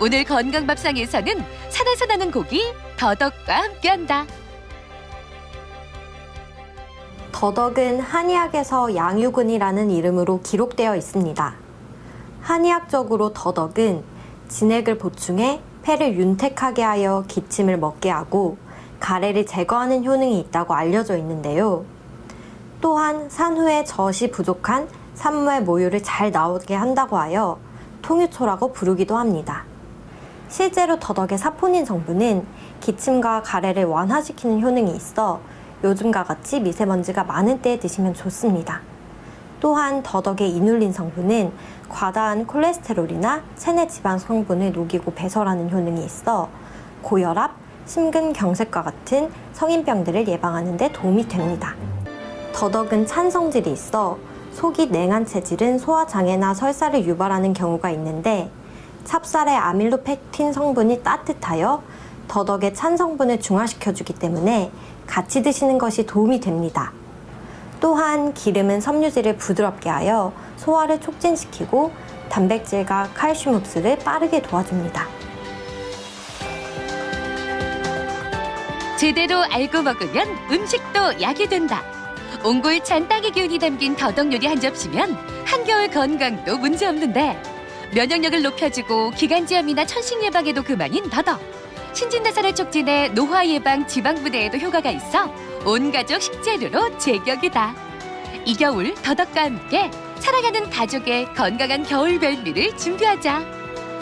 오늘 건강밥상에서는 산에서 나는 고기 더덕과 함께한다. 더덕은 한의학에서 양유근이라는 이름으로 기록되어 있습니다. 한의학적으로 더덕은 진액을 보충해 폐를 윤택하게 하여 기침을 먹게 하고 가래를 제거하는 효능이 있다고 알려져 있는데요. 또한 산후에 젖이 부족한 산모의 모유를 잘 나오게 한다고 하여 통유초라고 부르기도 합니다. 실제로 더덕의 사포닌 성분은 기침과 가래를 완화시키는 효능이 있어 요즘과 같이 미세먼지가 많은 때에 드시면 좋습니다. 또한 더덕의 이눌린 성분은 과다한 콜레스테롤이나 체내 지방 성분을 녹이고 배설하는 효능이 있어 고혈압, 심근경색과 같은 성인병들을 예방하는 데 도움이 됩니다. 더덕은 찬성질이 있어 속이 냉한 체질은 소화장애나 설사를 유발하는 경우가 있는데 찹쌀의 아밀로펙틴 성분이 따뜻하여 더덕의 찬 성분을 중화시켜주기 때문에 같이 드시는 것이 도움이 됩니다. 또한 기름은 섬유질을 부드럽게 하여 소화를 촉진시키고 단백질과 칼슘 흡수를 빠르게 도와줍니다. 제대로 알고 먹으면 음식도 약이 된다. 옹골 찬 딸기 기운이 담긴 더덕 요리 한 접시면 한겨울 건강도 문제 없는데 면역력을 높여주고 기관지염이나 천식 예방에도 그만인 더덕. 신진대사를 촉진해 노화 예방 지방 부대에도 효과가 있어 온 가족 식재료로 제격이다. 이 겨울 더덕과 함께 살아가는 가족의 건강한 겨울 별미를 준비하자.